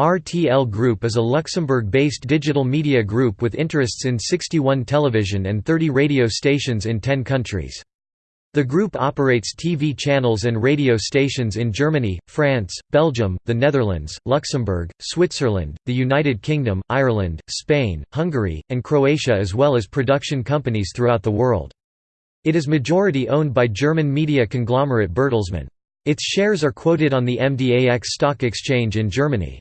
RTL Group is a Luxembourg-based digital media group with interests in 61 television and 30 radio stations in 10 countries. The group operates TV channels and radio stations in Germany, France, Belgium, the Netherlands, Luxembourg, Switzerland, the United Kingdom, Ireland, Spain, Hungary, and Croatia as well as production companies throughout the world. It is majority owned by German media conglomerate Bertelsmann. Its shares are quoted on the MDAX stock exchange in Germany.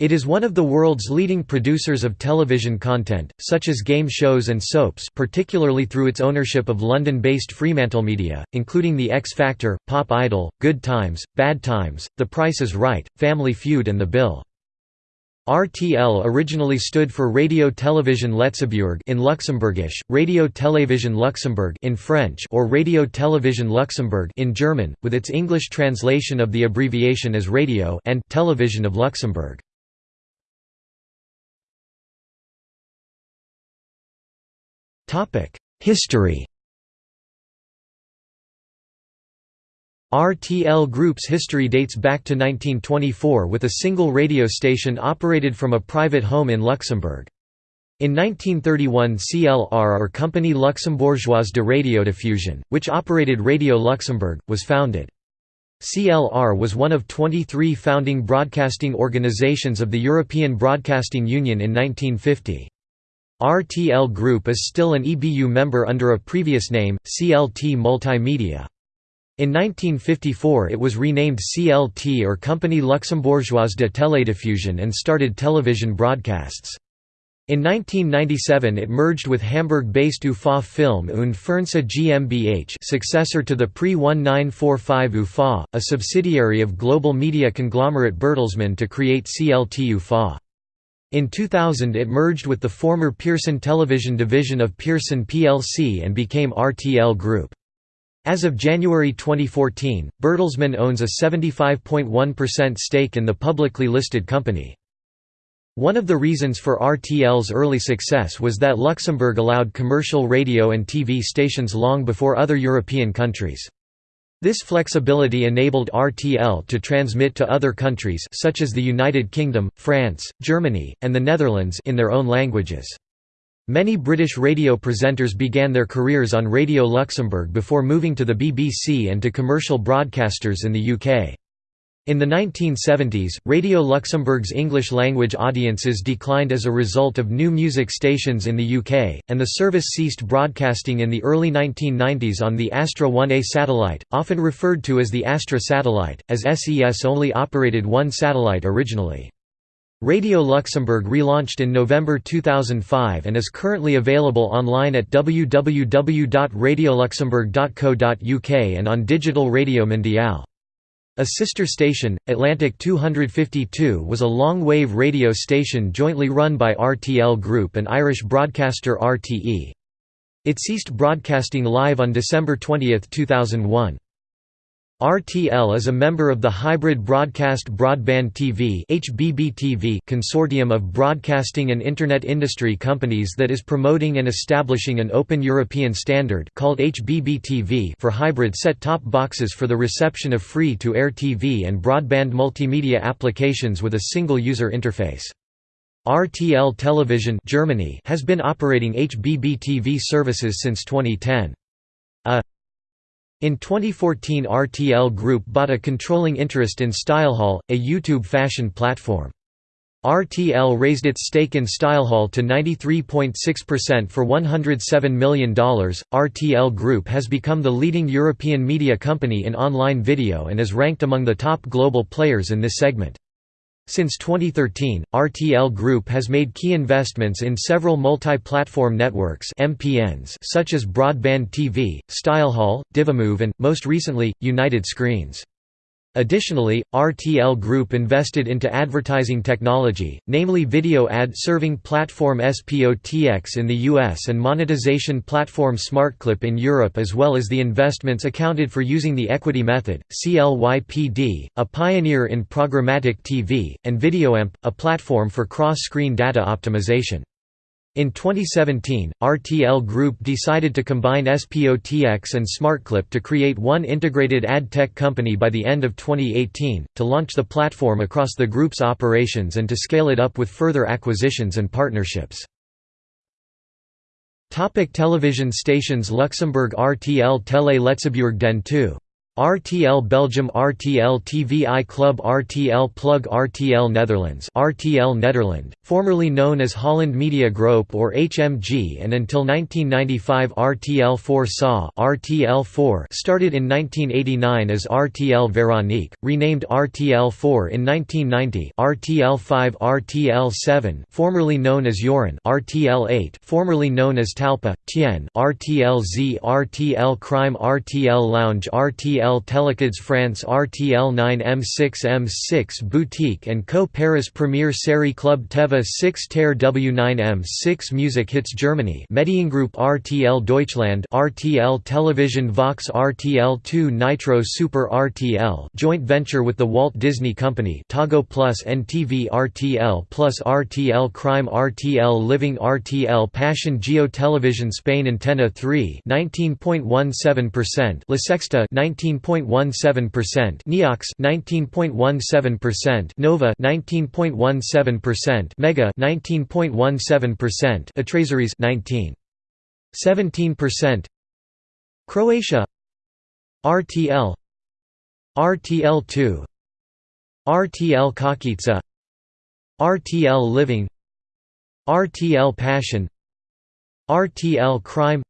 It is one of the world's leading producers of television content, such as game shows and soaps particularly through its ownership of London-based Fremantlemedia, including The X Factor, Pop Idol, Good Times, Bad Times, The Price is Right, Family Feud and The Bill. RTL originally stood for Radio Télévision Letzebuurg in Luxembourgish, Radio Télévision Luxembourg in French or Radio Télévision Luxembourg in German, with its English translation of the abbreviation as Radio and Television of Luxembourg. History RTL Group's history dates back to 1924 with a single radio station operated from a private home in Luxembourg. In 1931 CLR or Compagnie Luxembourgeoise de Radiodiffusion, which operated Radio Luxembourg, was founded. CLR was one of 23 founding broadcasting organizations of the European Broadcasting Union in 1950. RTL Group is still an EBU member under a previous name, CLT Multimedia. In 1954 it was renamed CLT or Compagnie Luxembourgeoise de Télédiffusion and started television broadcasts. In 1997 it merged with Hamburg-based UFA Film und Fernseh GmbH successor to the pre-1945 UFA, a subsidiary of global media conglomerate Bertelsmann to create CLT UFA. In 2000 it merged with the former Pearson television division of Pearson plc and became RTL Group. As of January 2014, Bertelsmann owns a 75.1% stake in the publicly listed company. One of the reasons for RTL's early success was that Luxembourg allowed commercial radio and TV stations long before other European countries. This flexibility enabled RTL to transmit to other countries such as the United Kingdom, France, Germany, and the Netherlands in their own languages. Many British radio presenters began their careers on Radio Luxembourg before moving to the BBC and to commercial broadcasters in the UK. In the 1970s, Radio Luxembourg's English-language audiences declined as a result of new music stations in the UK, and the service ceased broadcasting in the early 1990s on the Astra 1A satellite, often referred to as the Astra satellite, as SES only operated one satellite originally. Radio Luxembourg relaunched in November 2005 and is currently available online at www.radioluxembourg.co.uk and on Digital Radio Mondiale. A sister station, Atlantic 252 was a long-wave radio station jointly run by RTL Group and Irish broadcaster RTE. It ceased broadcasting live on December 20, 2001. RTL is a member of the Hybrid Broadcast Broadband TV (HBBTV) consortium of broadcasting and Internet industry companies that is promoting and establishing an open European standard called HBB-TV for hybrid set-top boxes for the reception of free-to-air TV and broadband multimedia applications with a single user interface. RTL Television Germany has been operating HBB-TV services since 2010. In 2014 RTL Group bought a controlling interest in Stylehall, a YouTube fashion platform. RTL raised its stake in Stylehall to 93.6% for $107 million. RTL Group has become the leading European media company in online video and is ranked among the top global players in this segment. Since 2013, RTL Group has made key investments in several multi-platform networks MPNs such as Broadband TV, StyleHall, Divimove and, most recently, United Screens. Additionally, RTL Group invested into advertising technology, namely video ad serving platform SPOTX in the US and monetization platform SmartClip in Europe as well as the investments accounted for using the equity method, CLYPD, a pioneer in programmatic TV, and VideoAmp, a platform for cross-screen data optimization. In 2017, RTL Group decided to combine SPOTX and SmartClip to create one integrated ad tech company by the end of 2018, to launch the platform across the group's operations and to scale it up with further acquisitions and partnerships. Topic television stations Luxembourg RTL Télé Letzebuurg Den 2 RTL Belgium RTL TVI Club RTL Plug RTL Netherlands RTL Nederland, formerly known as Holland Media Groep or HMG and until 1995 RTL 4 SA RTL 4 started in 1989 as RTL Veronique, renamed RTL 4 in 1990 RTL 5 RTL 7 formerly known as Yorin RTL 8 formerly known as Talpa, Tien RTL Z RTL Crime RTL Lounge RTL RTL Telekids France RTL 9 M6 M6 Boutique and Co Paris Premier Série Club Teva 6 Terre W9 M6 Music Hits Germany Mediengroup RTL Deutschland RTL Television Vox RTL 2 Nitro Super RTL joint venture with the Walt Disney Company Toggo Plus NTV RTL Plus RTL Crime RTL Living RTL Passion Geo Television Spain Antena 3 19.17% La Sexta 19 19.17%, Neox 19.17%, Nova 19.17%, Mega 19.17%, Atreseries 19.17%, Croatia RTL RTL2 RTL Kockica RTL Living RTL Passion RTL Crime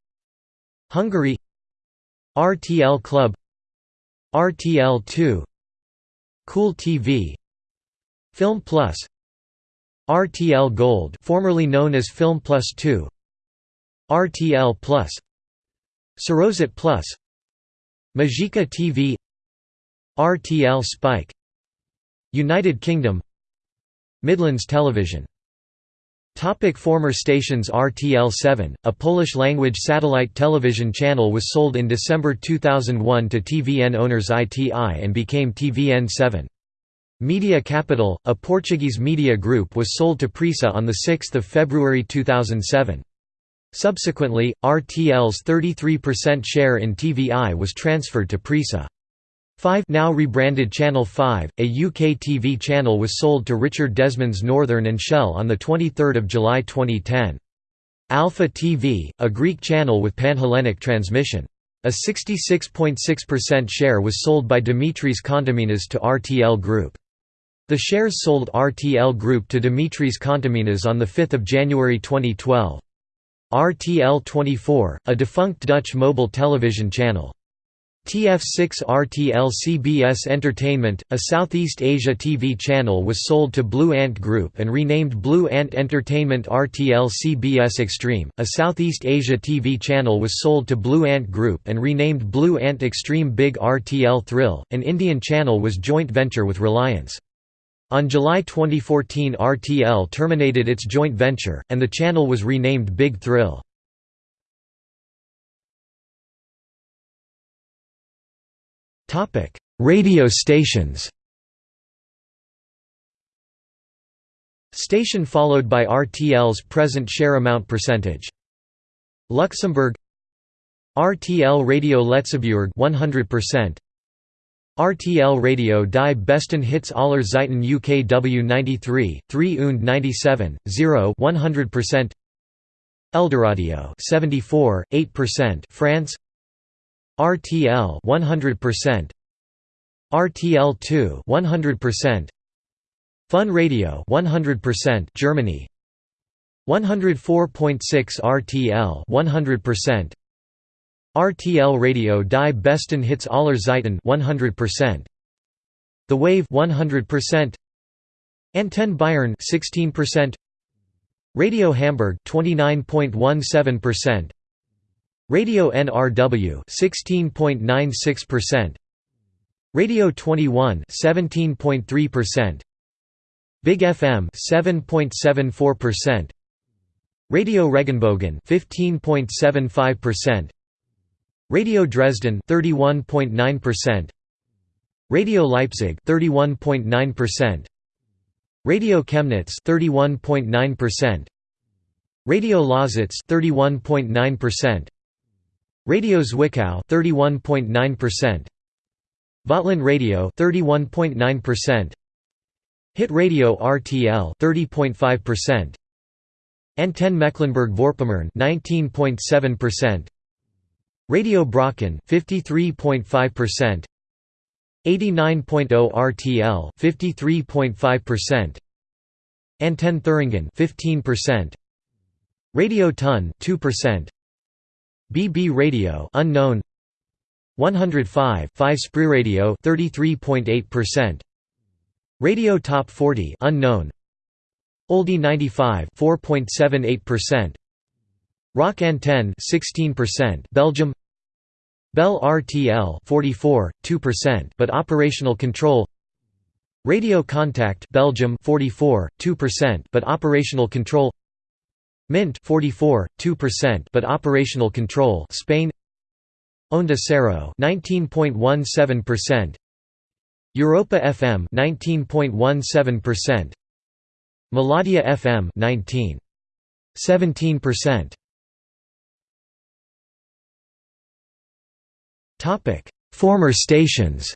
Hungary RTL Club RTL2 Cool TV Film Plus RTL Gold formerly known as Film Plus 2 RTL Plus Sorozat Plus Magica TV RTL Spike United Kingdom Midlands Television Topic former stations RTL7, a Polish-language satellite television channel was sold in December 2001 to TVN owners ITI and became TVN7. Media Capital, a Portuguese media group was sold to Prisa on 6 February 2007. Subsequently, RTL's 33% share in TVI was transferred to Prisa. 5 now rebranded Channel 5, a UK TV channel was sold to Richard Desmond's Northern and Shell on 23 July 2010. Alpha TV, a Greek channel with Panhellenic transmission. A 66.6% share was sold by Dimitris Kontominas to RTL Group. The shares sold RTL Group to Dimitris Kontominas on 5 January 2012. RTL 24, a defunct Dutch mobile television channel. TF6 RTL CBS Entertainment, a Southeast Asia TV channel was sold to Blue Ant Group and renamed Blue Ant Entertainment RTL CBS Extreme, a Southeast Asia TV channel was sold to Blue Ant Group and renamed Blue Ant Extreme Big RTL Thrill, an Indian channel was joint venture with Reliance. On July 2014 RTL terminated its joint venture, and the channel was renamed Big Thrill. Topic: Radio stations. Station followed by RTL's present share amount percentage. Luxembourg RTL Radio Letzebuurg 100% RTL Radio die besten Hits aller Zeiten UKW 93, 3 und 97, 0 100% Eldoradio 74, 8% France RTL 100% RTL2 100% Fun Radio 100% Germany 104.6 RTL 100% RTL Radio Die Besten Hits aller Zeiten 100% The Wave 100% Antenne Bayern 16% Radio Hamburg 29.17% Radio NRW 16.96%, Radio 21 17.3%, Big FM 7.74%, Radio Regenbogen 15.75%, Radio Dresden 31.9%, Radio Leipzig 31.9%, Radio Chemnitz 31.9%, Radio Lausitz 31.9%. Radio Zwickau 31.9%. Vogtland Radio 31.9%. Hit Radio RTL 30.5%. Antenne Mecklenburg-Vorpommern 19.7%. Radio Brocken 53.5%. 89.0 RTL 53.5%. Antenne Thuringen 15%. Radio Thun 2%. BB Radio unknown. 105 5 Radio 33.8% Radio Top 40 unknown. Oldie 95 4.78% Rock Antenne 16% Belgium. Bel RTL 44 2% but operational control. Radio Contact Belgium 44 2% but operational control Mint 44 2% but operational control Spain. Onda Cero 19.17% Europa FM 19.17% Melodia FM 19 17% Topic. Former stations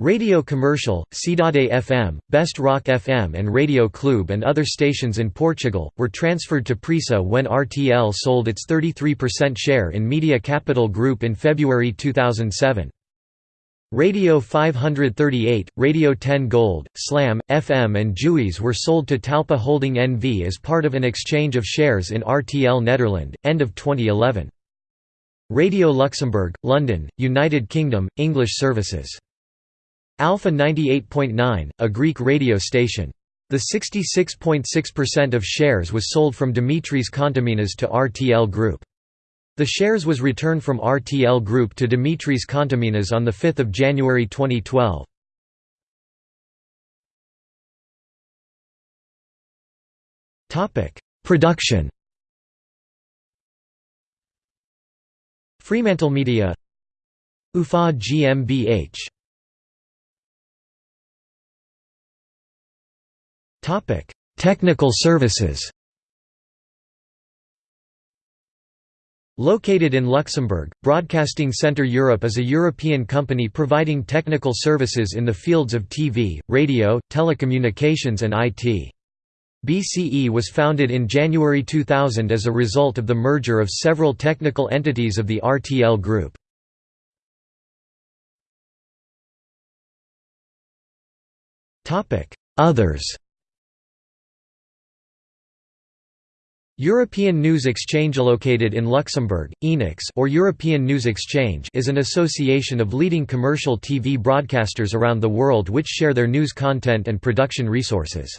Radio Commercial, Cidade FM, Best Rock FM and Radio Clube and other stations in Portugal, were transferred to Prisa when RTL sold its 33% share in Media Capital Group in February 2007. Radio 538, Radio 10 Gold, Slam, FM and Juice were sold to Talpa Holding NV as part of an exchange of shares in RTL Nederland, end of 2011. Radio Luxembourg, London, United Kingdom, English services Alpha 98.9, a Greek radio station. The 66.6% of shares was sold from Dimitris Kontominas to RTL Group. The shares was returned from RTL Group to Dimitris Kontominas on 5 January 2012. Production Fremantle Media UFA GmbH Technical services Located in Luxembourg, Broadcasting Centre Europe is a European company providing technical services in the fields of TV, radio, telecommunications and IT. BCE was founded in January 2000 as a result of the merger of several technical entities of the RTL Group. Others European News Exchange located in Luxembourg, ENEX or European News Exchange is an association of leading commercial TV broadcasters around the world which share their news content and production resources.